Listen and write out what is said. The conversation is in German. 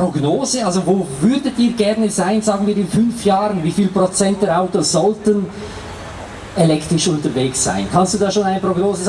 Prognose? Also wo würdet ihr gerne sein, sagen wir in fünf Jahren? Wie viel Prozent der Autos sollten elektrisch unterwegs sein? Kannst du da schon eine Prognose sagen?